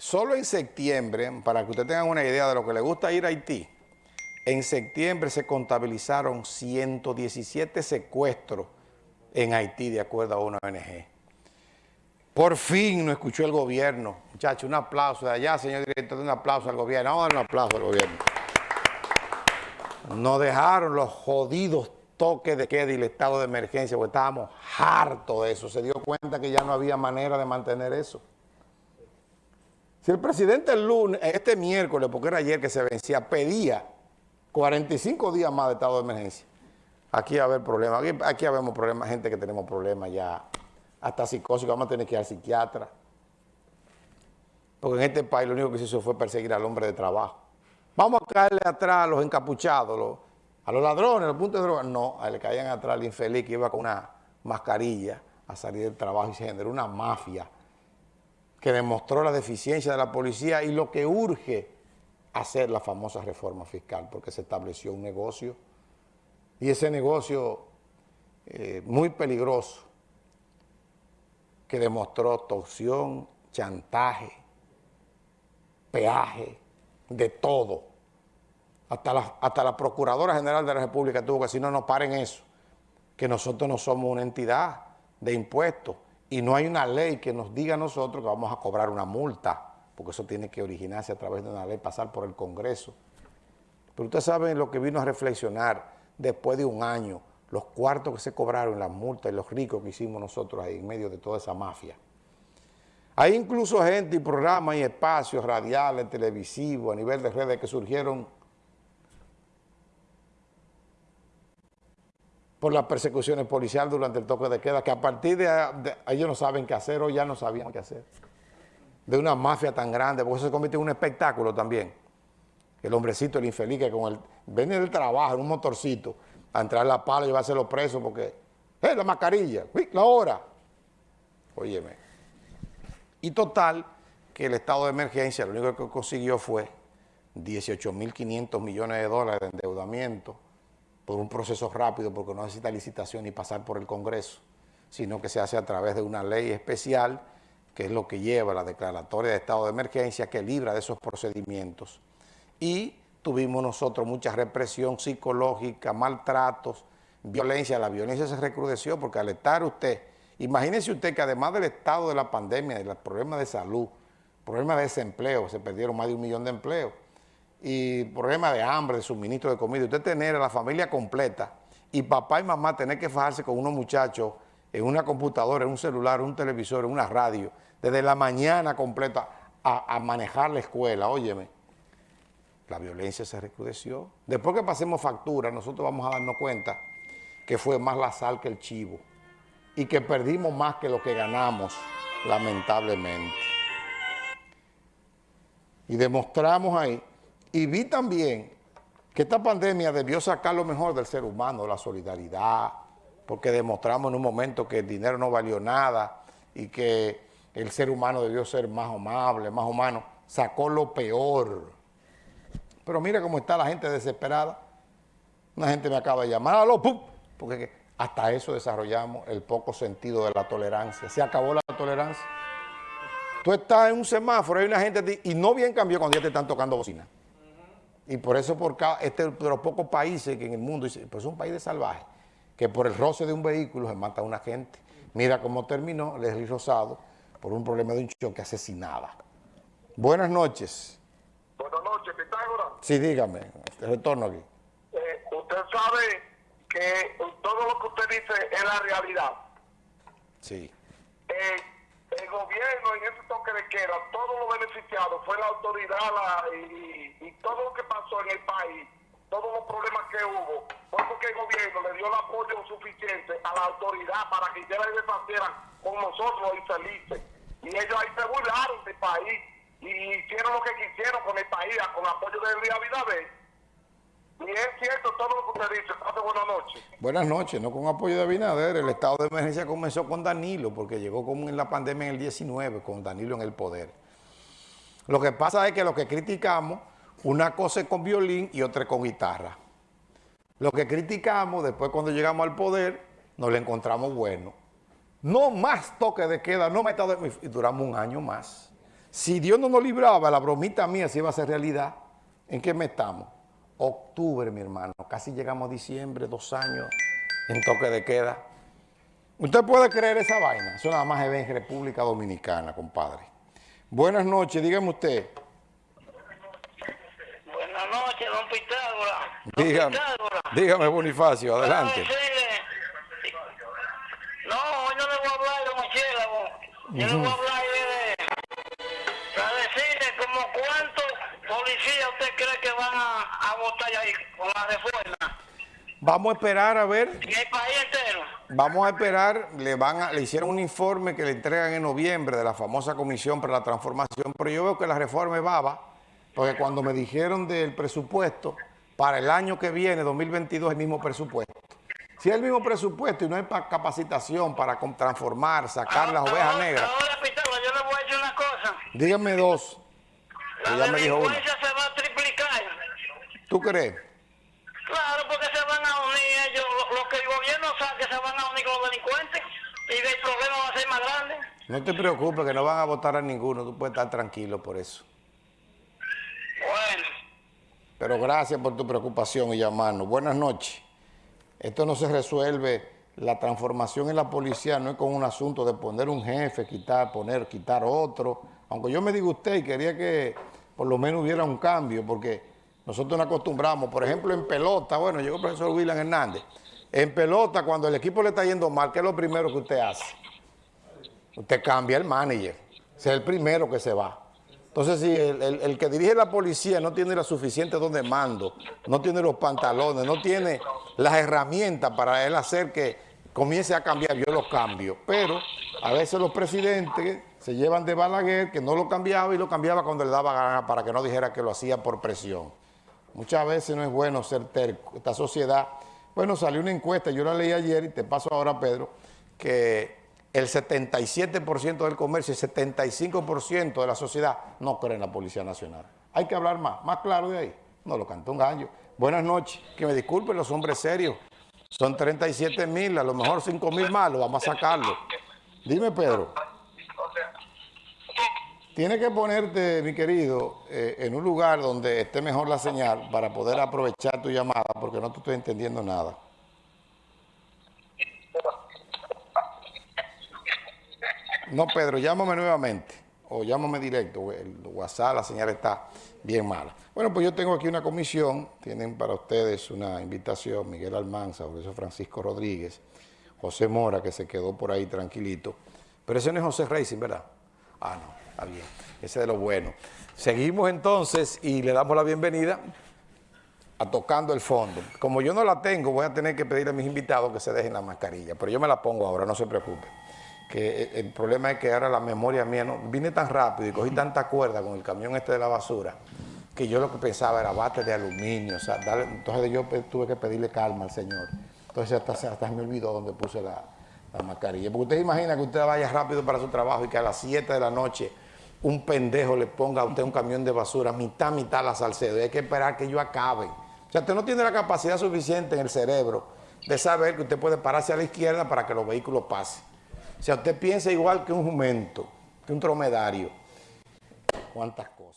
solo en septiembre, para que ustedes tengan una idea de lo que le gusta ir a Haití, en septiembre se contabilizaron 117 secuestros en Haití, de acuerdo a una ONG. Por fin nos escuchó el gobierno. Muchachos, un aplauso de allá, señor director, un aplauso al gobierno. Vamos a dar un aplauso al gobierno. Nos dejaron los jodidos toques de queda y el estado de emergencia, porque estábamos hartos de eso. Se dio cuenta que ya no había manera de mantener eso. Si el presidente el lunes, este miércoles, porque era ayer que se vencía, pedía 45 días más de estado de emergencia, aquí va a haber problemas. Aquí, aquí habemos problemas, gente que tenemos problemas ya, hasta psicosis, vamos a tener que ir al psiquiatra. Porque en este país lo único que se hizo fue perseguir al hombre de trabajo. Vamos a caerle atrás a los encapuchados, a los ladrones, a los puntos de droga. No, a le caían atrás al infeliz que iba con una mascarilla a salir del trabajo y se generó una mafia que demostró la deficiencia de la policía y lo que urge hacer la famosa reforma fiscal, porque se estableció un negocio y ese negocio eh, muy peligroso que demostró torsión, chantaje, peaje, de todo. Hasta la, hasta la Procuradora General de la República tuvo que decir, no, no paren eso, que nosotros no somos una entidad de impuestos y no hay una ley que nos diga a nosotros que vamos a cobrar una multa, porque eso tiene que originarse a través de una ley, pasar por el Congreso. Pero ustedes saben lo que vino a reflexionar después de un año, los cuartos que se cobraron, las multas y los ricos que hicimos nosotros ahí en medio de toda esa mafia. Hay incluso gente y programas y espacios radiales, televisivos, a nivel de redes que surgieron por las persecuciones policiales durante el toque de queda, que a partir de, ellos no saben qué hacer o ya no sabían qué hacer. De una mafia tan grande, porque eso se convierte en un espectáculo también. El hombrecito, el infeliz, que con el, viene del trabajo en un motorcito a entrar a la pala y llevárselo preso porque, ¡eh, la mascarilla! ¡La hora! Óyeme. Y total, que el estado de emergencia lo único que consiguió fue 18.500 millones de dólares de endeudamiento, por un proceso rápido porque no necesita licitación ni pasar por el Congreso, sino que se hace a través de una ley especial que es lo que lleva la declaratoria de estado de emergencia que libra de esos procedimientos. Y tuvimos nosotros mucha represión psicológica, maltratos, violencia. La violencia se recrudeció porque al estar usted, imagínese usted que además del estado de la pandemia, de los problemas de salud, problemas de desempleo, se perdieron más de un millón de empleos, y problemas de hambre, de suministro de comida, usted tener a la familia completa y papá y mamá tener que fajarse con unos muchachos en una computadora, en un celular, en un televisor, en una radio, desde la mañana completa a, manejar la escuela, óyeme, la violencia se recrudeció. Después que pasemos factura, nosotros vamos a darnos cuenta que fue más la sal que el chivo y que perdimos más que lo que ganamos, lamentablemente. Y demostramos ahí y vi también que esta pandemia debió sacar lo mejor del ser humano, la solidaridad, porque demostramos en un momento que el dinero no valió nada y que el ser humano debió ser más amable, más humano. Sacó lo peor. Pero mira cómo está la gente desesperada. Una gente me acaba de llamar, ¡aló, pum! Porque hasta eso desarrollamos el poco sentido de la tolerancia. Se acabó la tolerancia. Tú estás en un semáforo, hay una gente y no bien cambió cuando ya te están tocando bocina. Y por eso, por este de los pocos países que en el mundo, pues es un país de salvaje, que por el roce de un vehículo se mata a una gente. Mira cómo terminó Leslie Rosado por un problema de un choque asesinada. Buenas noches. Buenas noches, Pitágoras. Sí, dígame, retorno aquí. Eh, usted sabe que todo lo que usted dice es la realidad. Sí. Eh, el gobierno en ese toque de queda, todos los beneficiados fue la autoridad y, todo lo que pasó en el país, todos los problemas que hubo, fue porque el gobierno le dio el apoyo suficiente a la autoridad para que ellos deshacieran con nosotros los infelices. Y ellos ahí se burlaron del país y hicieron lo que quisieron con el país, con apoyo de Luis Abinader y es cierto todo lo que usted dice. buenas noches. Buenas noches, no con apoyo de Abinader. El estado de emergencia comenzó con Danilo, porque llegó como en la pandemia en el 19, con Danilo en el poder. Lo que pasa es que lo que criticamos, una cosa es con violín y otra es con guitarra. Lo que criticamos, después cuando llegamos al poder, nos lo encontramos bueno. No más toque de queda, no estado y duramos un año más. Si Dios no nos libraba, la bromita mía se iba a hacer realidad. ¿En qué mes estamos? Octubre, mi hermano. Casi llegamos a diciembre, dos años en toque de queda. ¿Usted puede creer esa vaina? Eso nada más se ve en República Dominicana, compadre. Buenas noches, dígame usted. Buenas noches, don Pitágoras. Don dígame, dígame, Bonifacio, adelante. No, hoy no le voy a hablar de murciélago. Yo le voy a hablar de... Para decirle como cuántos policías usted cree que van a, a votar ahí con la reforma. Vamos a esperar a ver. En el país entero. Vamos a esperar, le van a, le hicieron un informe que le entregan en noviembre de la famosa Comisión para la Transformación, pero yo veo que la reforma es baba, porque cuando me dijeron del presupuesto, para el año que viene, 2022, el mismo presupuesto. Si es el mismo presupuesto y no para capacitación, para transformar, sacar las ovejas negras. Ahora, Pitágoras, yo le voy a decir una cosa. Dígame dos. La delincuencia se va a triplicar. ¿Tú crees? Claro, porque se van a unir ellos, lo, que el gobierno sabe que se van a unir con los delincuentes y el problema va a ser más grande. No te preocupes, que no van a votar a ninguno, tú puedes estar tranquilo por eso. Pero gracias por tu preocupación y llamarnos. Buenas noches. Esto no se resuelve, la transformación en la policía no es con un asunto de poner un jefe, quitar, poner, quitar otro. Aunque yo me diga usted y quería que por lo menos hubiera un cambio, porque nosotros nos acostumbramos, por ejemplo, en pelota, bueno, llegó el profesor William Hernández, en pelota, cuando el equipo le está yendo mal, ¿qué es lo primero que usted hace? Usted cambia el manager, es el primero que se va. Entonces, si el, que dirige la policía no tiene la suficiente donde mando, no tiene los pantalones, no tiene las herramientas para él hacer que comience a cambiar, yo lo cambio. Pero a veces los presidentes se llevan de Balaguer, que no lo cambiaba y lo cambiaba cuando le daba gana para que no dijera que lo hacía por presión. Muchas veces no es bueno ser terco. Esta sociedad, bueno, salió una encuesta, yo la leí ayer y te paso ahora, Pedro, que el 77% del comercio y el 75% de la sociedad no creen en la Policía Nacional. Hay que hablar más, más claro de ahí. No lo cantó un gallo. Buenas noches, que me disculpen los hombres serios. Son 37 mil, a lo mejor 5 mil malos, vamos a sacarlo. Dime, Pedro. Tienes que ponerte, mi querido, eh, en un lugar donde esté mejor la señal para poder aprovechar tu llamada, porque no te estoy entendiendo nada. No, Pedro, llámame nuevamente o llámame directo. El WhatsApp, la señal está bien mala. Bueno, pues yo tengo aquí una comisión. Tienen para ustedes una invitación. Miguel Almanza, eso Francisco Rodríguez, José Mora, que se quedó por ahí tranquilito. Pero ese no es José Racing, ¿verdad? Ah, no, está bien. Ese de lo bueno. Seguimos entonces y le damos la bienvenida a Tocando el Fondo. Como yo no la tengo, voy a tener que pedirle a mis invitados que se dejen la mascarilla. Pero yo me la pongo ahora, no se preocupe que el problema es que ahora la memoria mía, no, vine tan rápido y cogí tanta cuerda con el camión este de la basura, que yo lo que pensaba era bate de aluminio, entonces yo tuve que pedirle calma al señor. Entonces hasta, hasta me olvidó donde puse la, mascarilla. Porque usted imagina que usted vaya rápido para su trabajo y que a las 7 de la noche un pendejo le ponga a usted un camión de basura, mitad, mitad la Salcedo, y hay que esperar que yo acabe. O sea, usted no tiene la capacidad suficiente en el cerebro de saber que usted puede pararse a la izquierda para que los vehículos pasen. O sea, usted piensa igual que un jumento, que un dromedario. ¿Cuántas cosas?